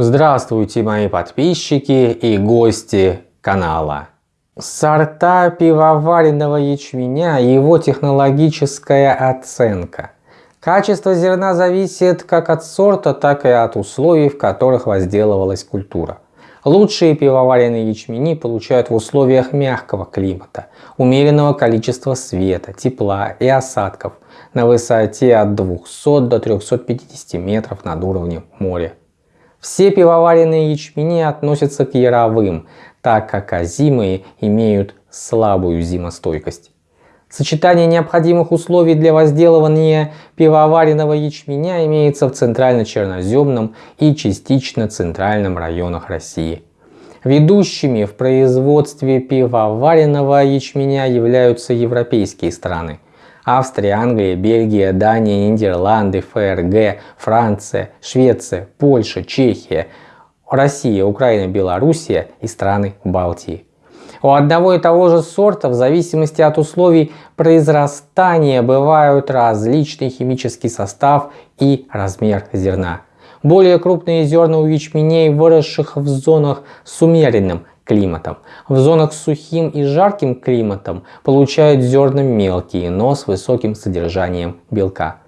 Здравствуйте мои подписчики и гости канала. Сорта пивоваренного ячменя и его технологическая оценка. Качество зерна зависит как от сорта, так и от условий, в которых возделывалась культура. Лучшие пивоваренные ячмени получают в условиях мягкого климата, умеренного количества света, тепла и осадков на высоте от 200 до 350 метров над уровнем моря. Все пивоваренные ячмени относятся к яровым, так как озимые имеют слабую зимостойкость. Сочетание необходимых условий для возделывания пивоваренного ячменя имеется в центрально-черноземном и частично центральном районах России. Ведущими в производстве пивоваренного ячменя являются европейские страны. Австрия, Англия, Бельгия, Дания, Нидерланды, ФРГ, Франция, Швеция, Польша, Чехия, Россия, Украина, Белоруссия и страны Балтии. У одного и того же сорта в зависимости от условий произрастания бывают различный химический состав и размер зерна. Более крупные зерна у ячменей, выросших в зонах с умеренным климатом. В зонах с сухим и жарким климатом получают зерна мелкие, но с высоким содержанием белка.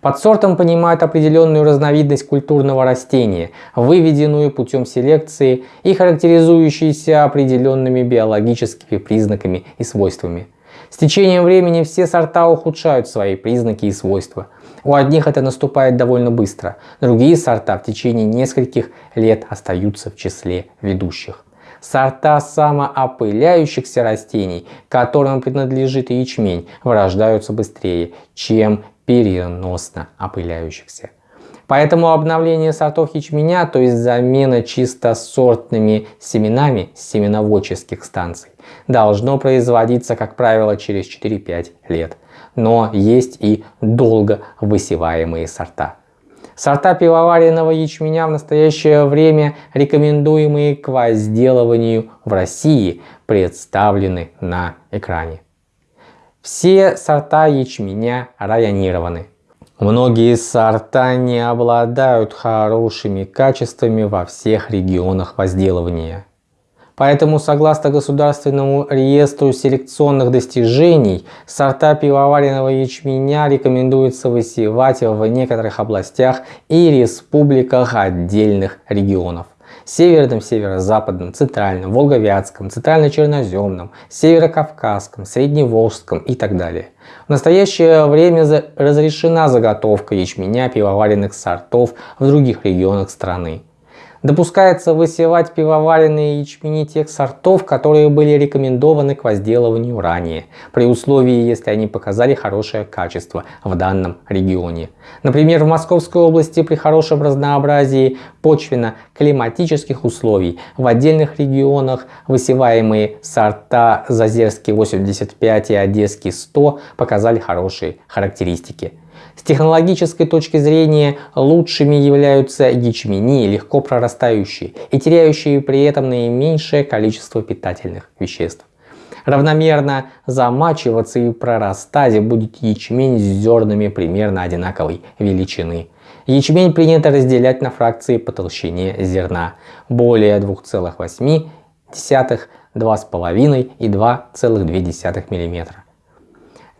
Под сортом понимают определенную разновидность культурного растения, выведенную путем селекции и характеризующуюся определенными биологическими признаками и свойствами. С течением времени все сорта ухудшают свои признаки и свойства. У одних это наступает довольно быстро, другие сорта в течение нескольких лет остаются в числе ведущих. Сорта самоопыляющихся растений, которым принадлежит ячмень, вырождаются быстрее, чем переносно опыляющихся. Поэтому обновление сортов ячменя, то есть замена чисто сортными семенами семеноводческих станций, должно производиться, как правило, через 4-5 лет. Но есть и долго высеваемые сорта. Сорта пивоваренного ячменя в настоящее время, рекомендуемые к возделыванию в России, представлены на экране. Все сорта ячменя районированы. Многие сорта не обладают хорошими качествами во всех регионах возделывания. Поэтому, согласно Государственному реестру селекционных достижений, сорта пивоваренного ячменя рекомендуется высевать в некоторых областях и республиках отдельных регионов северном, северо-западном, центральном, волговятском, центрально-черноземном, северо-кавказском, средневолжском и так далее. В настоящее время разрешена заготовка ячменя пивоваренных сортов в других регионах страны. Допускается высевать пивоваренные ячмени тех сортов, которые были рекомендованы к возделыванию ранее, при условии, если они показали хорошее качество в данном регионе. Например, в Московской области при хорошем разнообразии почвенно-климатических условий в отдельных регионах высеваемые сорта Зазерский 85 и Одесский 100 показали хорошие характеристики. С технологической точки зрения лучшими являются ячмени, легко прорастающие и теряющие при этом наименьшее количество питательных веществ. Равномерно замачиваться и прорастать будет ячмень с зернами примерно одинаковой величины. Ячмень принято разделять на фракции по толщине зерна более 2,8, 2,5 и 2,2 мм.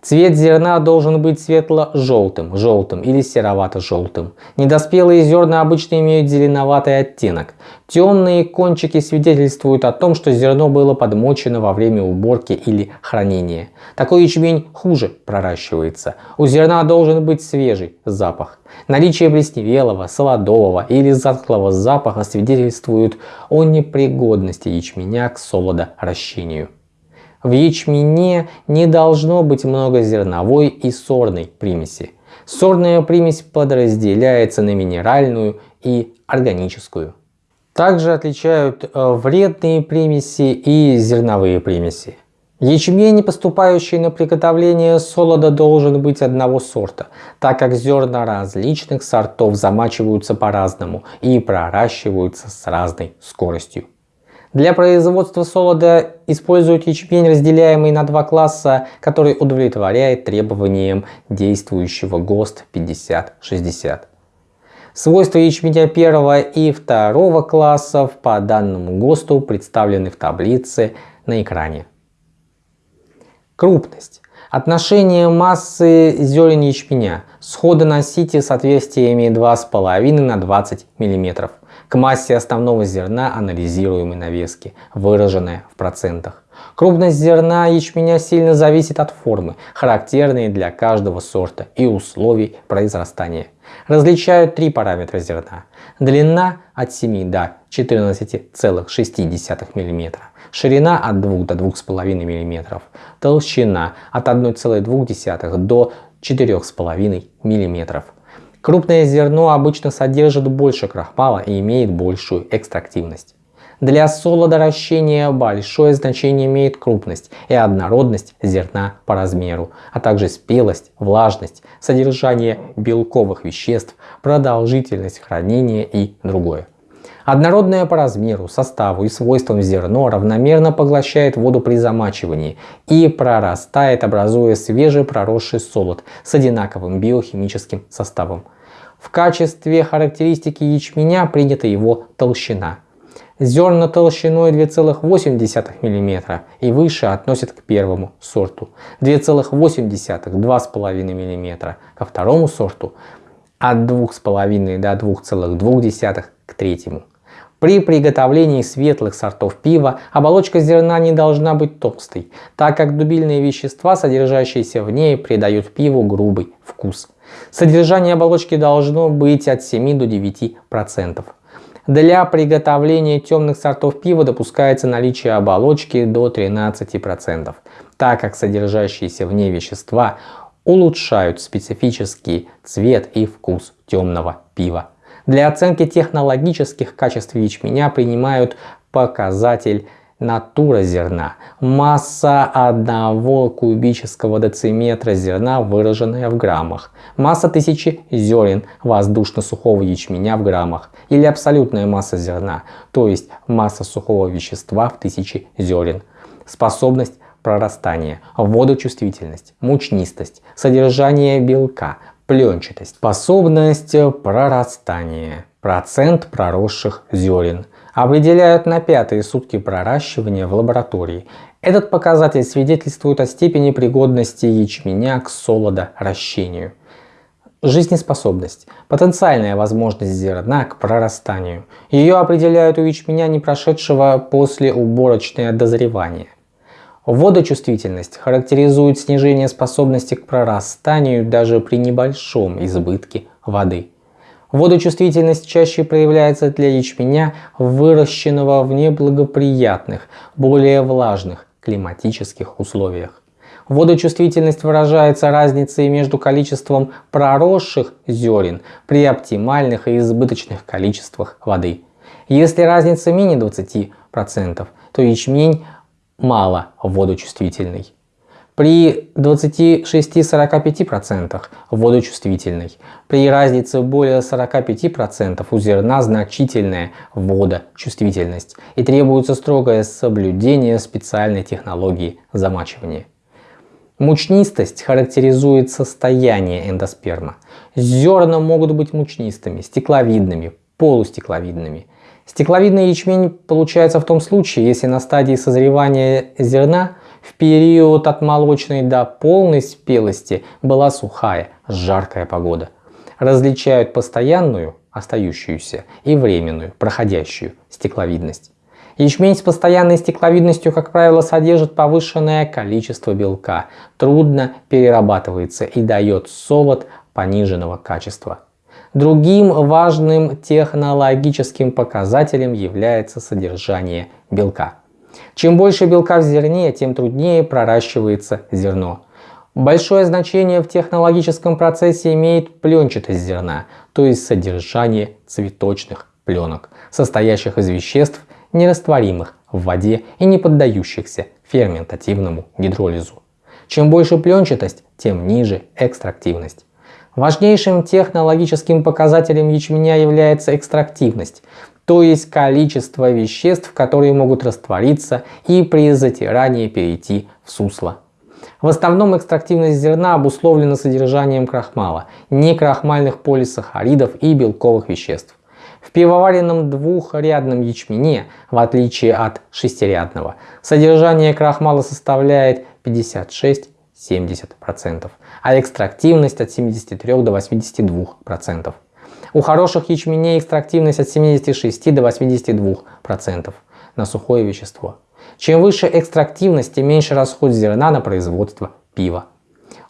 Цвет зерна должен быть светло-желтым, желтым или серовато-желтым. Недоспелые зерна обычно имеют зеленоватый оттенок. Темные кончики свидетельствуют о том, что зерно было подмочено во время уборки или хранения. Такой ячмень хуже проращивается. У зерна должен быть свежий запах. Наличие плесневелого, солодового или затхлого запаха свидетельствует о непригодности ячменя к солодоращению. В ячмене не должно быть много зерновой и сорной примеси. Сорная примесь подразделяется на минеральную и органическую. Также отличают э, вредные примеси и зерновые примеси. Ячмень, поступающий на приготовление солода, должен быть одного сорта, так как зерна различных сортов замачиваются по-разному и проращиваются с разной скоростью. Для производства солода используют ячмень, разделяемый на два класса, который удовлетворяет требованиям действующего ГОСТ 5060. Свойства ячменя первого и второго классов по данному ГОСТу представлены в таблице на экране. Крупность. Отношение массы зерен ячменя схода на сите соответствиями 2,5 на 20 мм к массе основного зерна анализируемой навески, выраженная в процентах. Крупность зерна ячменя сильно зависит от формы, характерной для каждого сорта и условий произрастания. Различают три параметра зерна. Длина от 7 до 14,6 мм, ширина от 2 до 2,5 мм, толщина от 1,2 до 4,5 мм. Крупное зерно обычно содержит больше крахмала и имеет большую экстрактивность. Для солодоращения большое значение имеет крупность и однородность зерна по размеру, а также спелость, влажность, содержание белковых веществ, продолжительность хранения и другое. Однородное по размеру, составу и свойствам зерно равномерно поглощает воду при замачивании и прорастает, образуя свежепроросший солод с одинаковым биохимическим составом. В качестве характеристики ячменя принята его толщина. Зерна толщиной 2,8 мм и выше относят к первому сорту, 2,8-2,5 мм ко второму сорту, от 2,5 до 2,2 к третьему. При приготовлении светлых сортов пива оболочка зерна не должна быть толстой, так как дубильные вещества, содержащиеся в ней, придают пиву грубый вкус. Содержание оболочки должно быть от 7 до 9%. Для приготовления темных сортов пива допускается наличие оболочки до 13%, так как содержащиеся в ней вещества улучшают специфический цвет и вкус темного пива. Для оценки технологических качеств ячменя принимают показатель натура зерна. Масса одного кубического дециметра зерна, выраженная в граммах. Масса тысячи зерен воздушно-сухого ячменя в граммах. Или абсолютная масса зерна, то есть масса сухого вещества в тысячи зерен. Способность прорастания, водочувствительность, мучнистость, содержание белка, пленчатость, способность прорастания, процент проросших зерен – определяют на пятые сутки проращивания в лаборатории. Этот показатель свидетельствует о степени пригодности ячменя к солодоращению. Жизнеспособность – потенциальная возможность зерна к прорастанию. Ее определяют у ячменя, не прошедшего после уборочное дозревание. Водочувствительность характеризует снижение способности к прорастанию даже при небольшом избытке воды. Водочувствительность чаще проявляется для ячменя, выращенного в неблагоприятных, более влажных климатических условиях. Водочувствительность выражается разницей между количеством проросших зерен при оптимальных и избыточных количествах воды. Если разница менее 20%, то ячмень мало водочувствительный при 26-45% водочувствительной. При разнице более 45% у зерна значительная водочувствительность и требуется строгое соблюдение специальной технологии замачивания. Мучнистость характеризует состояние эндосперма. Зерна могут быть мучнистыми, стекловидными, полустекловидными. Стекловидный ячмень получается в том случае, если на стадии созревания зерна в период от молочной до полной спелости была сухая, жаркая погода. Различают постоянную, остающуюся, и временную, проходящую стекловидность. Ячмень с постоянной стекловидностью, как правило, содержит повышенное количество белка, трудно перерабатывается и дает солод пониженного качества. Другим важным технологическим показателем является содержание белка. Чем больше белка в зерне, тем труднее проращивается зерно. Большое значение в технологическом процессе имеет пленчатость зерна, то есть содержание цветочных пленок, состоящих из веществ, нерастворимых в воде и не поддающихся ферментативному гидролизу. Чем больше пленчатость, тем ниже экстрактивность. Важнейшим технологическим показателем ячменя является экстрактивность, то есть количество веществ, которые могут раствориться и при затирании перейти в сусло. В основном экстрактивность зерна обусловлена содержанием крахмала, некрахмальных полисахаридов и белковых веществ. В пивоваренном двухрядном ячмене, в отличие от шестирядного, содержание крахмала составляет 56-70%, а экстрактивность от 73 до 82%. У хороших ячменей экстрактивность от 76 до 82% на сухое вещество. Чем выше экстрактивность, тем меньше расход зерна на производство пива.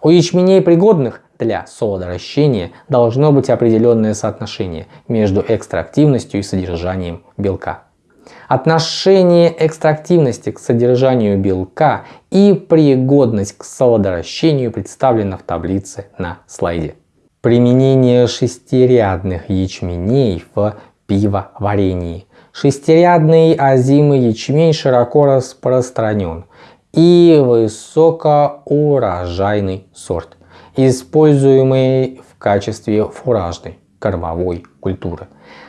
У ячменей пригодных для солодоращения должно быть определенное соотношение между экстрактивностью и содержанием белка. Отношение экстрактивности к содержанию белка и пригодность к солодоращению представлено в таблице на слайде. Применение шестирядных ячменей в пивоварении. Шестирядный озимый ячмень широко распространен и высокоурожайный сорт, используемый в качестве фуражной кормовой культуры.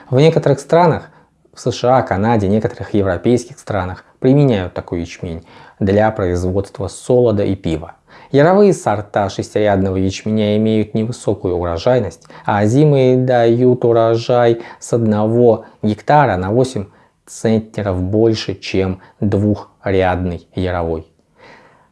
В некоторых странах, в США, Канаде, некоторых европейских странах применяют такой ячмень для производства солода и пива. Яровые сорта шестирядного ячменя имеют невысокую урожайность, а озимые дают урожай с 1 гектара на 8 центнеров больше, чем двухрядный яровой.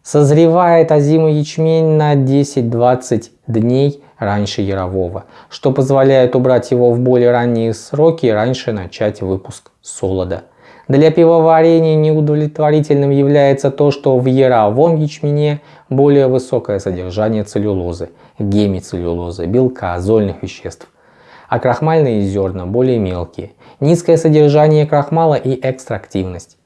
Созревает озимый ячмень на 10-20 дней раньше ярового, что позволяет убрать его в более ранние сроки и раньше начать выпуск солода. Для пивоварения неудовлетворительным является то, что в яровом ячмене более высокое содержание целлюлозы, гемицеллюлозы, белка, зольных веществ, а крахмальные зерна более мелкие, низкое содержание крахмала и экстрактивность.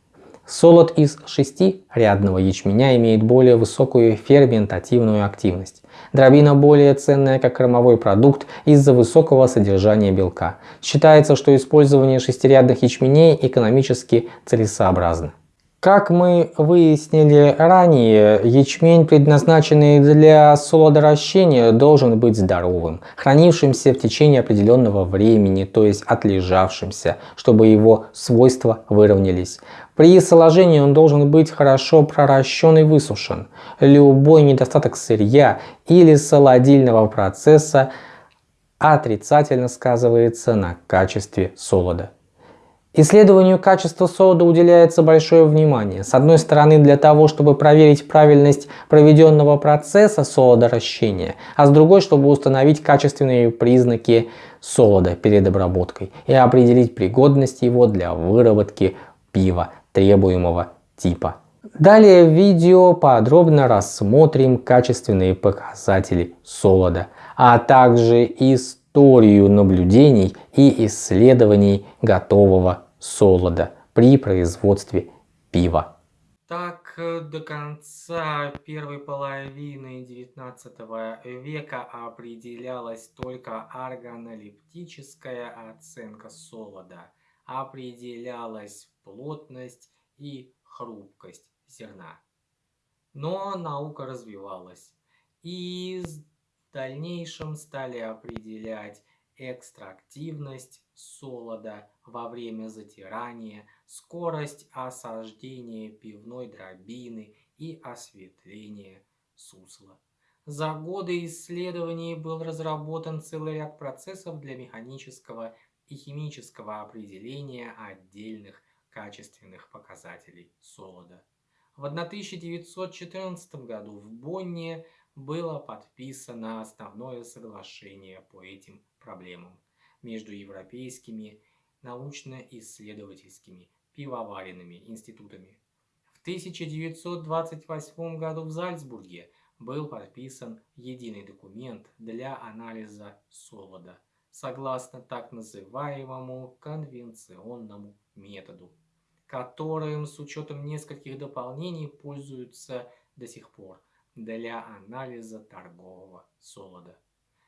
Солод из шестирядного ячменя имеет более высокую ферментативную активность. Дробина более ценная как кормовой продукт из-за высокого содержания белка. Считается, что использование шестирядных ячменей экономически целесообразно. Как мы выяснили ранее, ячмень, предназначенный для солодоращения, должен быть здоровым, хранившимся в течение определенного времени, то есть отлежавшимся, чтобы его свойства выровнялись. При соложении он должен быть хорошо проращен и высушен. Любой недостаток сырья или солодильного процесса отрицательно сказывается на качестве солода. Исследованию качества солода уделяется большое внимание. С одной стороны для того, чтобы проверить правильность проведенного процесса солодоращения, а с другой, чтобы установить качественные признаки солода перед обработкой и определить пригодность его для выработки пива требуемого типа. Далее в видео подробно рассмотрим качественные показатели солода, а также историю наблюдений и исследований готового солода при производстве пива. Так, э, до конца первой половины 19 века определялась только органолептическая оценка солода. Определялась плотность и хрупкость зерна. Но наука развивалась, и в дальнейшем стали определять экстрактивность солода во время затирания, скорость осаждения пивной дробины и осветление сусла. За годы исследований был разработан целый ряд процессов для механического и химического определения отдельных качественных показателей солода. В 1914 году в Бонне было подписано основное соглашение по этим проблемам между европейскими научно-исследовательскими пивоваренными институтами. В 1928 году в Зальцбурге был подписан единый документ для анализа солода, согласно так называемому конвенционному методу, которым с учетом нескольких дополнений пользуются до сих пор для анализа торгового солода.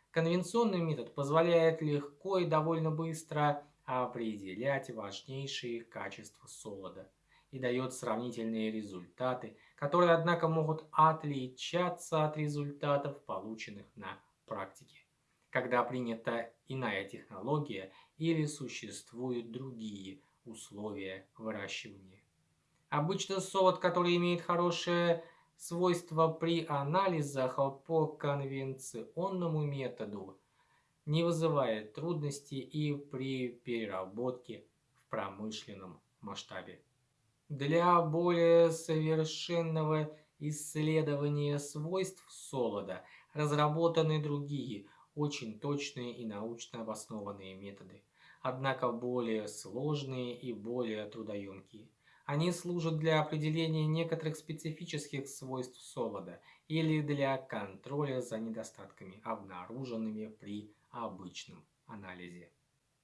Конвенционный метод позволяет легко и довольно быстро определять важнейшие качества солода и дает сравнительные результаты, которые, однако, могут отличаться от результатов, полученных на практике, когда принята иная технология или существуют другие условия выращивания. Обычно солод, который имеет хорошее Свойства при анализах по конвенционному методу не вызывает трудностей и при переработке в промышленном масштабе. Для более совершенного исследования свойств солода разработаны другие, очень точные и научно обоснованные методы, однако более сложные и более трудоемкие. Они служат для определения некоторых специфических свойств солода или для контроля за недостатками, обнаруженными при обычном анализе.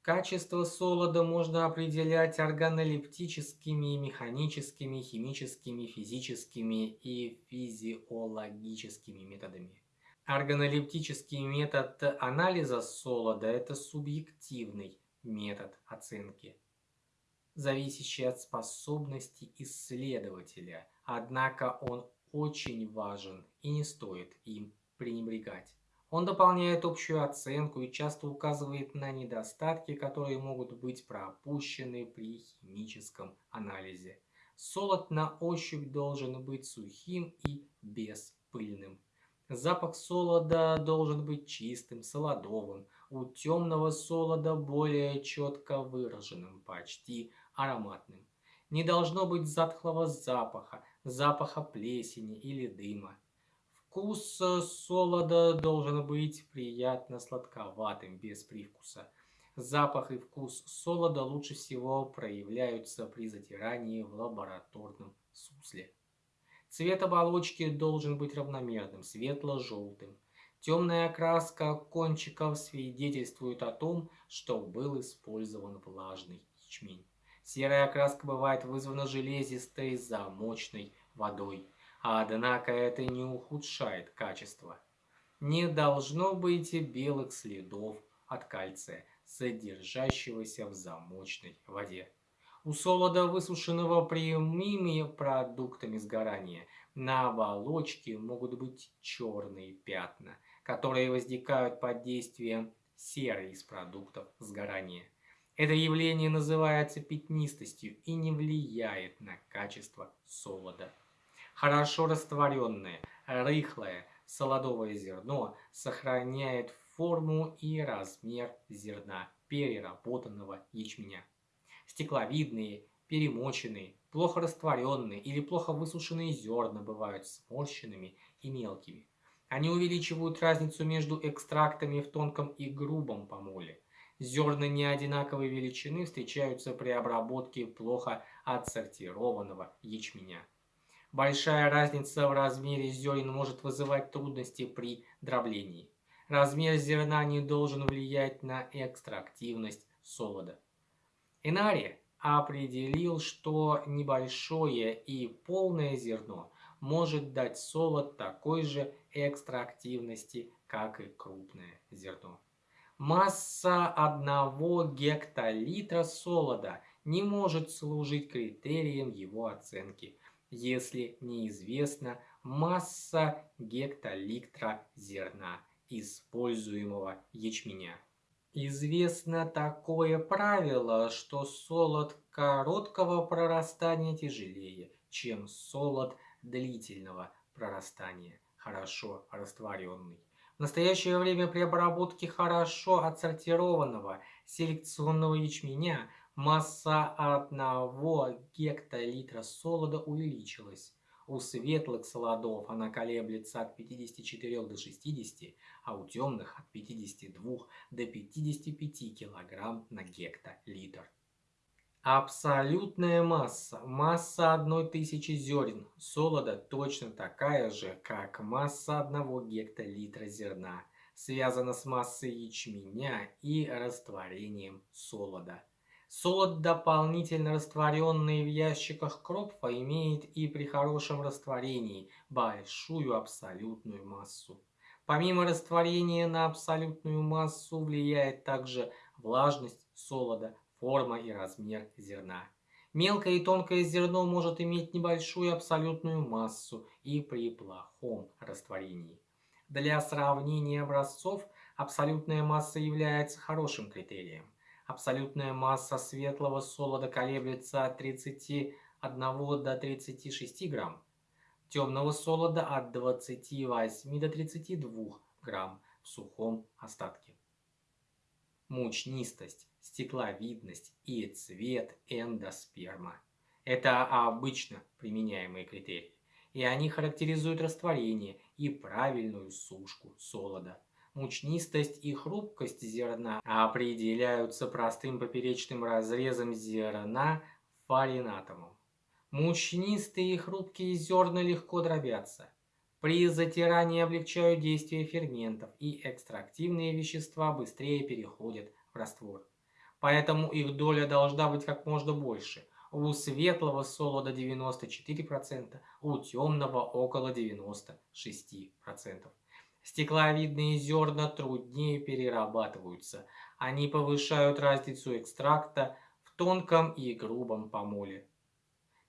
Качество солода можно определять органолептическими, механическими, химическими, физическими и физиологическими методами. Органолептический метод анализа солода – это субъективный метод оценки зависящий от способности исследователя, однако он очень важен и не стоит им пренебрегать. Он дополняет общую оценку и часто указывает на недостатки, которые могут быть пропущены при химическом анализе. Солод на ощупь должен быть сухим и беспыльным. Запах солода должен быть чистым, солодовым, у темного солода более четко выраженным, почти ароматным. Не должно быть затхлого запаха, запаха плесени или дыма. Вкус солода должен быть приятно сладковатым, без привкуса. Запах и вкус солода лучше всего проявляются при затирании в лабораторном сусле. Цвет оболочки должен быть равномерным, светло-желтым. Темная окраска кончиков свидетельствует о том, что был использован влажный ячмень. Серая окраска бывает вызвана железистой замочной водой, однако это не ухудшает качество. Не должно быть белых следов от кальция, содержащегося в замочной воде. У солода, высушенного прямыми продуктами сгорания, на оболочке могут быть черные пятна, которые возникают под действием серы из продуктов сгорания. Это явление называется пятнистостью и не влияет на качество солода. Хорошо растворенное, рыхлое солодовое зерно сохраняет форму и размер зерна переработанного ячменя. Стекловидные, перемоченные, плохо растворенные или плохо высушенные зерна бывают сморщенными и мелкими. Они увеличивают разницу между экстрактами в тонком и грубом помоле. Зерна неодинаковой величины встречаются при обработке плохо отсортированного ячменя. Большая разница в размере зерен может вызывать трудности при дроблении. Размер зерна не должен влиять на экстрактивность солода. Энари определил, что небольшое и полное зерно может дать солод такой же экстрактивности, как и крупное зерно. Масса одного гектолитра солода не может служить критерием его оценки, если неизвестна масса гектолитра зерна, используемого ячменя. Известно такое правило, что солод короткого прорастания тяжелее, чем солод длительного прорастания, хорошо растворенный. В настоящее время при обработке хорошо отсортированного селекционного ячменя масса одного гектолитра солода увеличилась. У светлых солодов она колеблется от 54 до 60, а у темных от 52 до 55 кг на гектолитр. Абсолютная масса, масса одной тысячи зерен солода точно такая же, как масса одного гектолитра зерна, связана с массой ячменя и растворением солода. Солод, дополнительно растворенный в ящиках кропфа, имеет и при хорошем растворении большую абсолютную массу. Помимо растворения на абсолютную массу влияет также влажность солода, форма и размер зерна. Мелкое и тонкое зерно может иметь небольшую абсолютную массу и при плохом растворении. Для сравнения образцов абсолютная масса является хорошим критерием. Абсолютная масса светлого солода колеблется от 31 до 36 грамм. темного солода от 28 до 32 грамм в сухом остатке. Мучнистость, стекловидность и цвет эндосперма – это обычно применяемые критерии, и они характеризуют растворение и правильную сушку солода. Мучнистость и хрупкость зерна определяются простым поперечным разрезом зерна фаринатомом. Мучнистые и хрупкие зерна легко дробятся. При затирании облегчают действие ферментов, и экстрактивные вещества быстрее переходят в раствор. Поэтому их доля должна быть как можно больше. У светлого солода 94%, у темного около 96%. Стекловидные зерна труднее перерабатываются. Они повышают разницу экстракта в тонком и грубом помоле.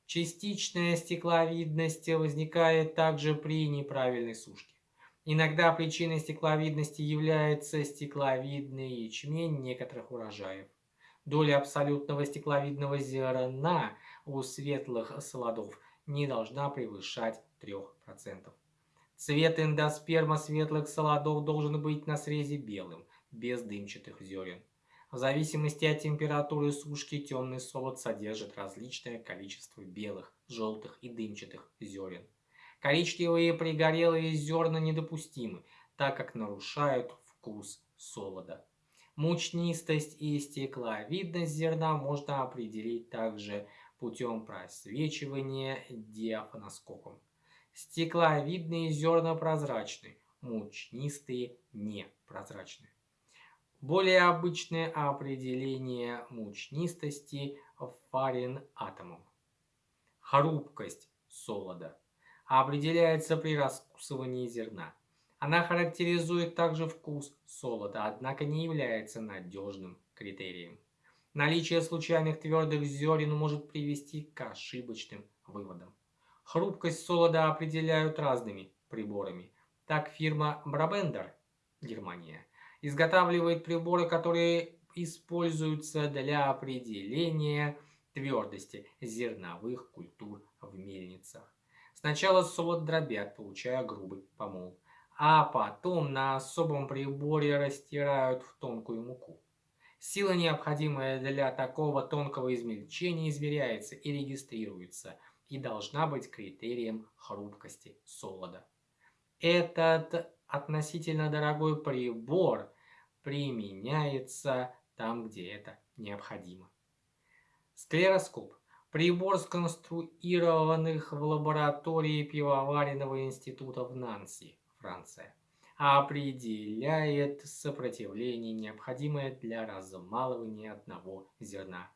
Частичная стекловидность возникает также при неправильной сушке. Иногда причиной стекловидности является стекловидный ячмень некоторых урожаев. Доля абсолютного стекловидного зерна у светлых солодов не должна превышать 3%. Цвет эндосперма светлых солодов должен быть на срезе белым, без дымчатых зерен. В зависимости от температуры сушки темный солод содержит различное количество белых, желтых и дымчатых зерен. Коричневые пригорелые зерна недопустимы, так как нарушают вкус солода. Мучнистость и стекловидность зерна можно определить также путем просвечивания диафоноскопом. Стекловидные зерна прозрачны, мучнистые непрозрачны. Более обычное определение мучнистости фарин атомом. Хрупкость солода определяется при раскусывании зерна. Она характеризует также вкус солода, однако не является надежным критерием. Наличие случайных твердых зерен может привести к ошибочным выводам. Хрупкость солода определяют разными приборами. Так фирма Brabender, Германия, изготавливает приборы, которые используются для определения твердости зерновых культур в мельницах. Сначала солод дробят, получая грубый помол, а потом на особом приборе растирают в тонкую муку. Сила, необходимая для такого тонкого измельчения, измеряется и регистрируется и должна быть критерием хрупкости солода. Этот относительно дорогой прибор применяется там, где это необходимо. Склероскоп – прибор, сконструированных в лаборатории пивоваренного института в Нанси, Франция, определяет сопротивление, необходимое для размалывания одного зерна.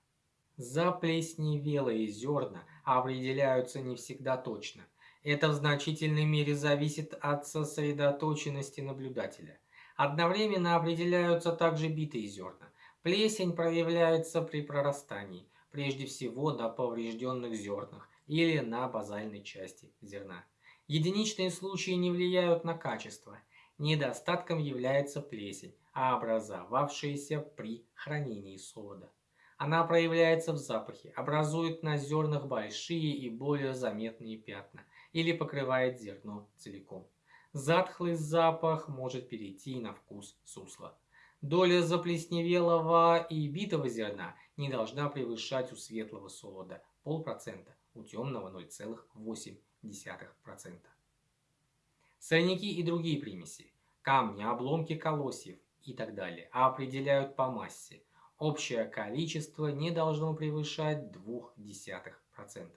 Заплесневелые зерна определяются не всегда точно – это в значительной мере зависит от сосредоточенности наблюдателя. Одновременно определяются также битые зерна. Плесень проявляется при прорастании, прежде всего на поврежденных зернах или на базальной части зерна. Единичные случаи не влияют на качество. Недостатком является плесень, образовавшаяся при хранении солода. Она проявляется в запахе, образует на зернах большие и более заметные пятна или покрывает зерно целиком. Затхлый запах может перейти на вкус сусла. Доля заплесневелого и битого зерна не должна превышать у светлого солода полпроцента, у темного 0,8%. Сорняки и другие примеси, камни, обломки колосьев и так далее определяют по массе – Общее количество не должно превышать 0,2%.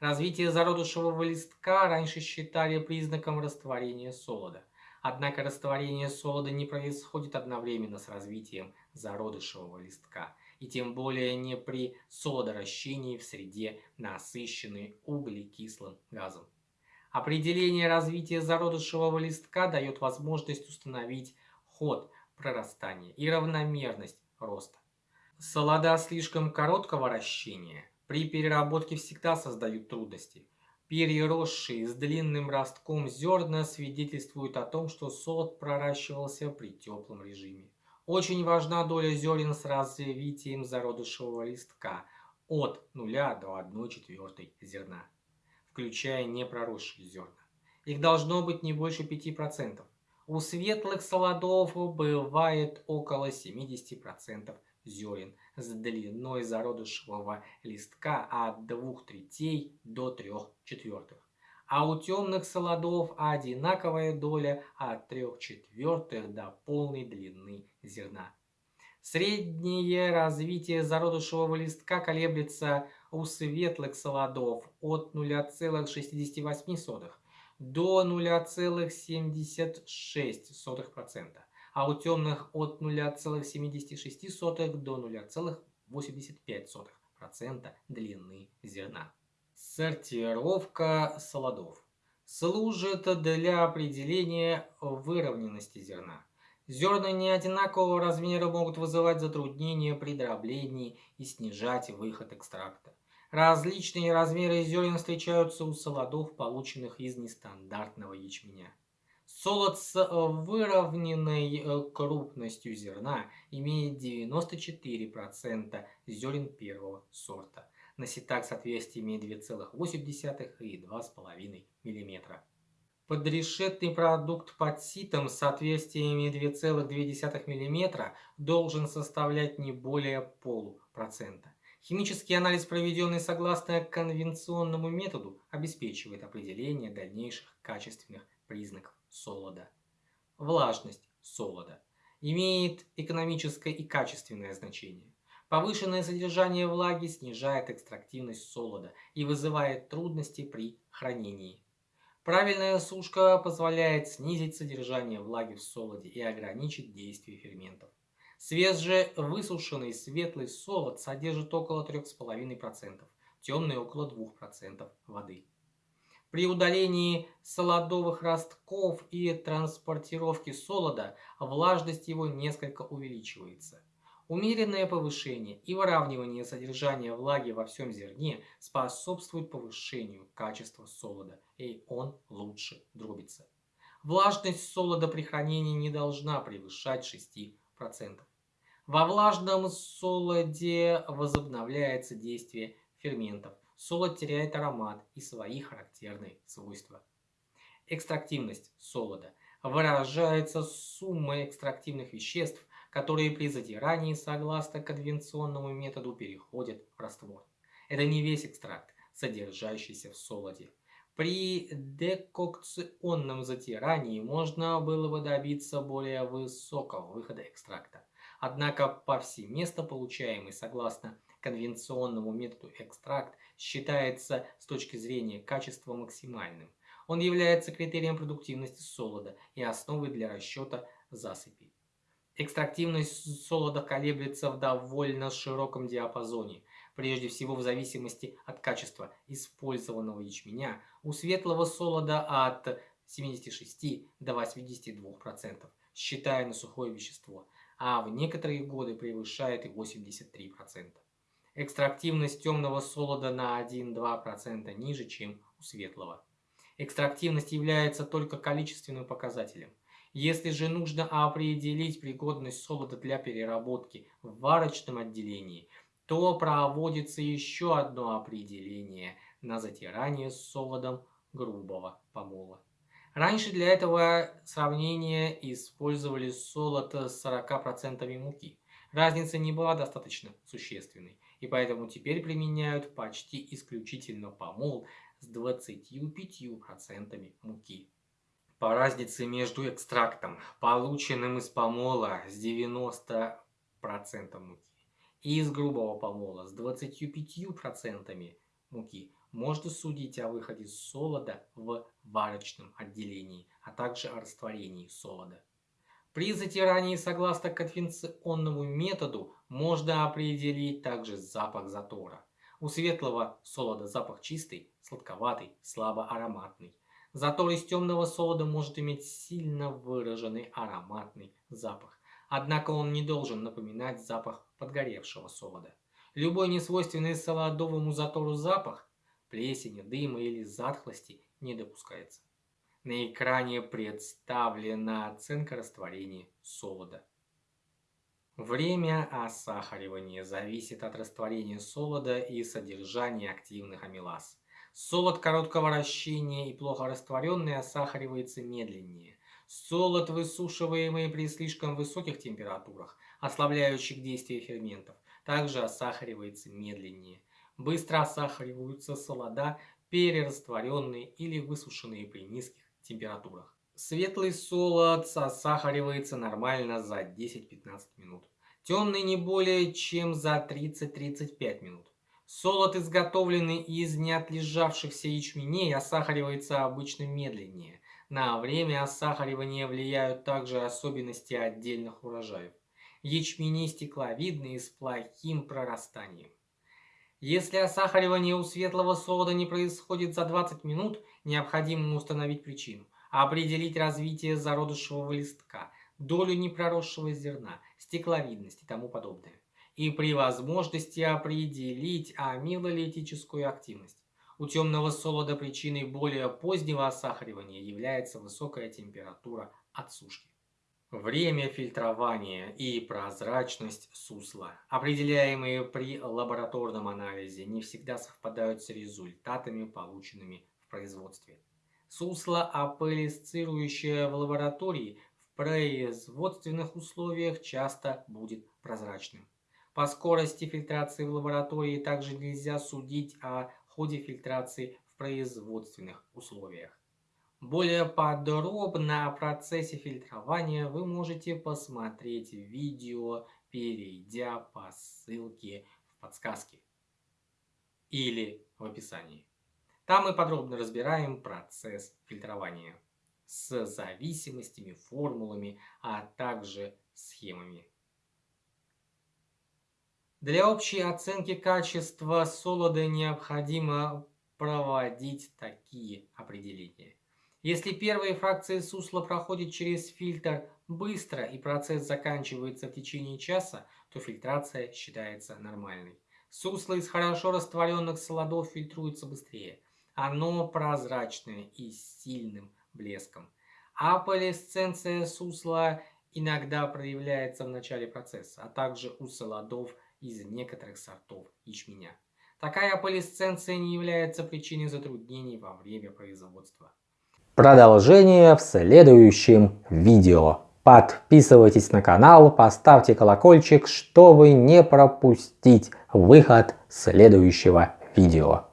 Развитие зародышевого листка раньше считали признаком растворения солода. Однако растворение солода не происходит одновременно с развитием зародышевого листка, и тем более не при солодоращении в среде, насыщенной углекислым газом. Определение развития зародышевого листка дает возможность установить ход прорастания и равномерность роста. Солода слишком короткого ращения при переработке всегда создают трудности. Переросшие с длинным ростком зерна свидетельствуют о том, что солод проращивался при теплом режиме. Очень важна доля зерен с развитием зародышевого листка от 0 до 1 четвертой зерна. включая непроросшие зерна. Их должно быть не больше 5%. У светлых солодов бывает около 70% зерен с длиной зародышевого листка от 2 третей до 3 четвертых. А у темных солодов одинаковая доля от 3 четвертых до полной длины зерна. Среднее развитие зародышевого листка колеблется у светлых солодов от 0,68 до 0,76%, а у темных от 0,76 до 0,85% длины зерна. Сортировка солодов служит для определения выровненности зерна. Зерна неодинакового размера могут вызывать затруднения при дроблении и снижать выход экстракта. Различные размеры зерен встречаются у солодов, полученных из нестандартного ячменя. Солод с выровненной э, крупностью зерна имеет 94% зерен первого сорта. На сетах соответствие имеет 2,8 и 2,5 мм. Подрешетный продукт под ситом с отверстиями 2,2 мм должен составлять не более полупроцента. Химический анализ, проведенный согласно конвенционному методу, обеспечивает определение дальнейших качественных признаков солода. Влажность солода имеет экономическое и качественное значение. Повышенное содержание влаги снижает экстрактивность солода и вызывает трудности при хранении. Правильная сушка позволяет снизить содержание влаги в солоде и ограничить действие ферментов. Свежий высушенный светлый солод содержит около 3,5%, темный около 2% воды. При удалении солодовых ростков и транспортировке солода влажность его несколько увеличивается. Умеренное повышение и выравнивание содержания влаги во всем зерне способствует повышению качества солода, и он лучше дробится. Влажность солода при хранении не должна превышать 6%. Во влажном солоде возобновляется действие ферментов. Солод теряет аромат и свои характерные свойства. Экстрактивность солода выражается суммой экстрактивных веществ, которые при затирании согласно конвенционному методу переходят в раствор. Это не весь экстракт, содержащийся в солоде. При декокционном затирании можно было бы добиться более высокого выхода экстракта. Однако повсеместно получаемый согласно конвенционному методу экстракт считается с точки зрения качества максимальным. Он является критерием продуктивности солода и основой для расчета засыпи. Экстрактивность солода колеблется в довольно широком диапазоне, прежде всего в зависимости от качества использованного ячменя, у светлого солода от 76 до 82%, считая на сухое вещество, а в некоторые годы превышает и 83%. Экстрактивность темного солода на 1-2% ниже, чем у светлого. Экстрактивность является только количественным показателем. Если же нужно определить пригодность солода для переработки в варочном отделении, то проводится еще одно определение на затирание солодом грубого помола. Раньше для этого сравнения использовали солод с 40% муки. Разница не была достаточно существенной, и поэтому теперь применяют почти исключительно помол с 25% муки. По разнице между экстрактом, полученным из помола с 90% муки, и из грубого помола с 25% муки, можно судить о выходе солода в варочном отделении, а также о растворении солода. При затирании согласно конвенционному методу можно определить также запах затора. У светлого солода запах чистый, сладковатый, слабо ароматный. Затор из темного солода может иметь сильно выраженный ароматный запах. Однако он не должен напоминать запах подгоревшего солода. Любой несвойственный солодовому затору запах, плесени, дыма или затхлости не допускается. На экране представлена оценка растворения солода. Время осахаривания зависит от растворения солода и содержания активных амилаз. Солод короткого вращения и плохо растворенный осахаривается медленнее. Солод, высушиваемый при слишком высоких температурах, ослабляющих действие ферментов, также осахаривается медленнее. Быстро осахариваются солода, перерастворенные или высушенные при низких температурах. Светлый солод осахаривается нормально за 10-15 минут. Темный не более чем за 30-35 минут. Солод, изготовленный из неотлежавшихся ячменей, осахаривается обычно медленнее. На время осахаривания влияют также особенности отдельных урожаев. Ячмени стекловидные с плохим прорастанием. Если осахаривание у светлого солода не происходит за 20 минут, необходимо установить причину, определить развитие зародышевого листка, долю непроросшего зерна, стекловидность и тому подобное и при возможности определить амилолитическую активность. У темного солода причиной более позднего осахаривания является высокая температура отсушки. Время фильтрования и прозрачность сусла, определяемые при лабораторном анализе, не всегда совпадают с результатами, полученными в производстве. Сусло, апеллисцирующее в лаборатории, в производственных условиях часто будет прозрачным. По скорости фильтрации в лаборатории также нельзя судить о ходе фильтрации в производственных условиях. Более подробно о процессе фильтрования вы можете посмотреть видео, перейдя по ссылке в подсказке или в описании. Там мы подробно разбираем процесс фильтрования с зависимостями, формулами, а также схемами. Для общей оценки качества солода необходимо проводить такие определения. Если первые фракции сусла проходят через фильтр быстро и процесс заканчивается в течение часа, то фильтрация считается нормальной. Сусло из хорошо растворенных солодов фильтруется быстрее. Оно прозрачное и с сильным блеском. Аполисценция сусла иногда проявляется в начале процесса, а также у солодов из некоторых сортов ячменя. Такая полисценция не является причиной затруднений во время производства. Продолжение в следующем видео. Подписывайтесь на канал, поставьте колокольчик, чтобы не пропустить выход следующего видео.